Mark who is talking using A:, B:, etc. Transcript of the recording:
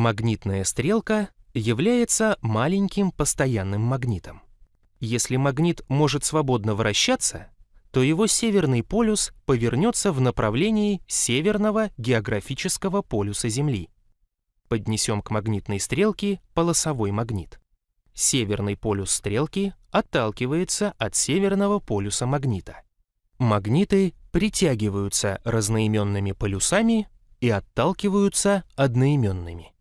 A: Магнитная стрелка является маленьким постоянным магнитом. Если магнит может свободно вращаться, то его северный полюс повернется в направлении северного географического полюса Земли. Поднесем к магнитной стрелке полосовой магнит. Северный полюс стрелки отталкивается от северного полюса магнита. Магниты притягиваются разноименными полюсами и отталкиваются одноименными.